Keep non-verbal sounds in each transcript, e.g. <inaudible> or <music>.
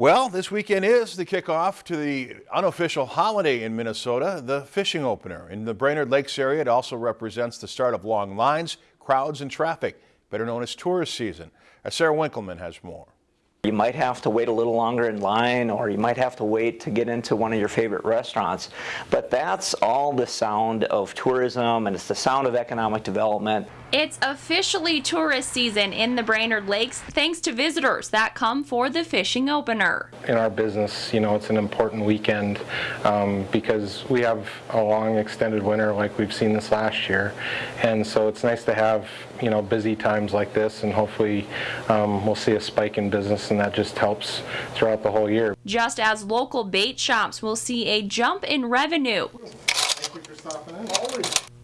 Well, this weekend is the kickoff to the unofficial holiday in Minnesota, the fishing opener. In the Brainerd Lakes area, it also represents the start of long lines, crowds, and traffic, better known as tourist season. Sarah Winkleman has more. You might have to wait a little longer in line or you might have to wait to get into one of your favorite restaurants. But that's all the sound of tourism and it's the sound of economic development. It's officially tourist season in the Brainerd Lakes thanks to visitors that come for the fishing opener. In our business, you know, it's an important weekend um, because we have a long extended winter like we've seen this last year. And so it's nice to have, you know, busy times like this and hopefully um, we'll see a spike in business and that just helps throughout the whole year. Just as local bait shops will see a jump in revenue.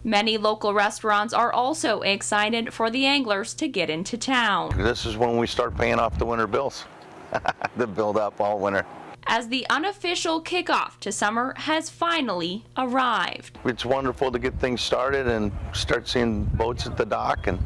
Many local restaurants are also excited for the anglers to get into town. This is when we start paying off the winter bills <laughs> the build up all winter. As the unofficial kickoff to summer has finally arrived. It's wonderful to get things started and start seeing boats at the dock and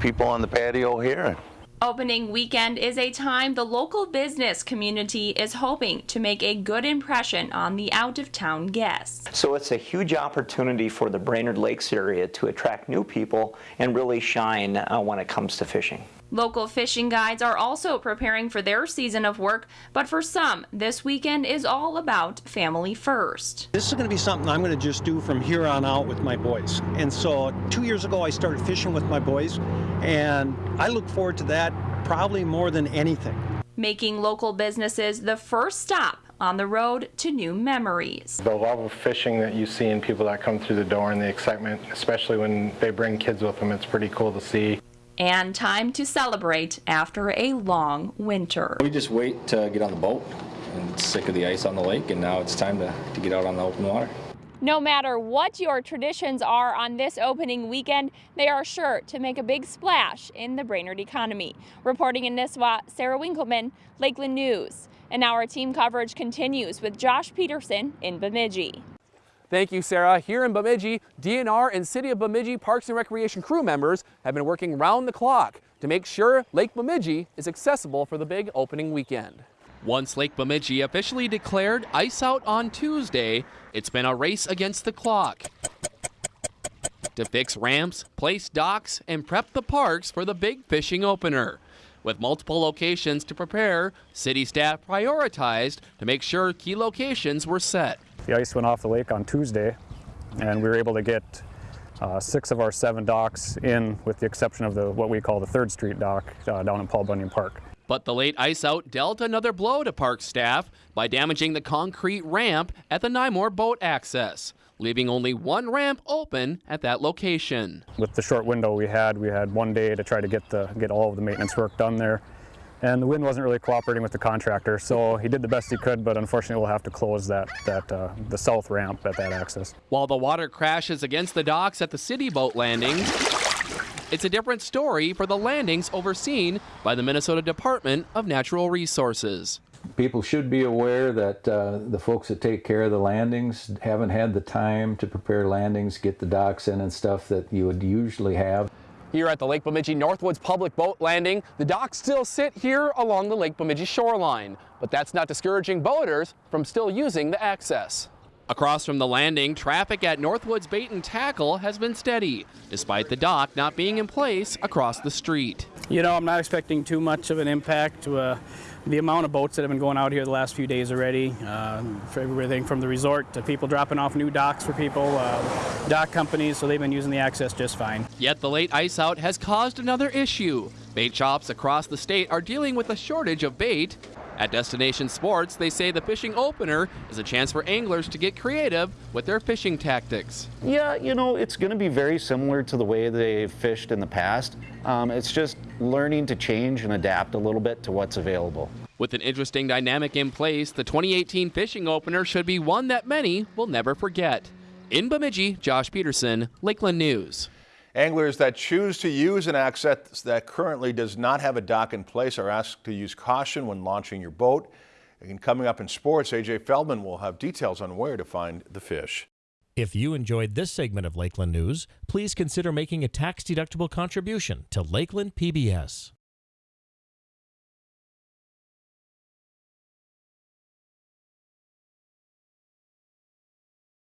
people on the patio here. Opening weekend is a time the local business community is hoping to make a good impression on the out-of-town guests. So it's a huge opportunity for the Brainerd Lakes area to attract new people and really shine uh, when it comes to fishing. Local fishing guides are also preparing for their season of work, but for some, this weekend is all about family first. This is going to be something I'm going to just do from here on out with my boys. And so two years ago, I started fishing with my boys, and I look forward to that probably more than anything. Making local businesses the first stop on the road to new memories. The love of fishing that you see in people that come through the door and the excitement, especially when they bring kids with them, it's pretty cool to see and time to celebrate after a long winter. We just wait to get on the boat and sick of the ice on the lake and now it's time to, to get out on the open water. No matter what your traditions are on this opening weekend, they are sure to make a big splash in the Brainerd economy. Reporting in Nisswa, Sarah Winkleman, Lakeland News. And our team coverage continues with Josh Peterson in Bemidji. Thank you, Sarah. Here in Bemidji, DNR and City of Bemidji Parks and Recreation crew members have been working round the clock to make sure Lake Bemidji is accessible for the big opening weekend. Once Lake Bemidji officially declared ice out on Tuesday, it's been a race against the clock to fix ramps, place docks, and prep the parks for the big fishing opener. With multiple locations to prepare, city staff prioritized to make sure key locations were set. The ice went off the lake on Tuesday and we were able to get uh, six of our seven docks in with the exception of the what we call the 3rd Street dock uh, down in Paul Bunyan Park. But the late ice out dealt another blow to park staff by damaging the concrete ramp at the Nymore boat access, leaving only one ramp open at that location. With the short window we had, we had one day to try to get the get all of the maintenance work done there and the wind wasn't really cooperating with the contractor so he did the best he could but unfortunately we'll have to close that that uh, the south ramp at that access while the water crashes against the docks at the city boat landings it's a different story for the landings overseen by the Minnesota Department of Natural Resources. People should be aware that uh, the folks that take care of the landings haven't had the time to prepare landings, get the docks in and stuff that you would usually have. Here at the Lake Bemidji Northwoods Public Boat Landing, the docks still sit here along the Lake Bemidji shoreline, but that's not discouraging boaters from still using the access. Across from the landing, traffic at Northwoods Bait and Tackle has been steady, despite the dock not being in place across the street. You know, I'm not expecting too much of an impact to uh, the amount of boats that have been going out here the last few days already, uh, for everything from the resort to people dropping off new docks for people, uh, dock companies, so they've been using the access just fine. Yet the late ice out has caused another issue. Bait shops across the state are dealing with a shortage of bait at Destination Sports, they say the fishing opener is a chance for anglers to get creative with their fishing tactics. Yeah, you know, it's going to be very similar to the way they've fished in the past. Um, it's just learning to change and adapt a little bit to what's available. With an interesting dynamic in place, the 2018 fishing opener should be one that many will never forget. In Bemidji, Josh Peterson, Lakeland News. Anglers that choose to use an access that currently does not have a dock in place are asked to use caution when launching your boat. And coming up in sports, AJ Feldman will have details on where to find the fish. If you enjoyed this segment of Lakeland News, please consider making a tax-deductible contribution to Lakeland PBS.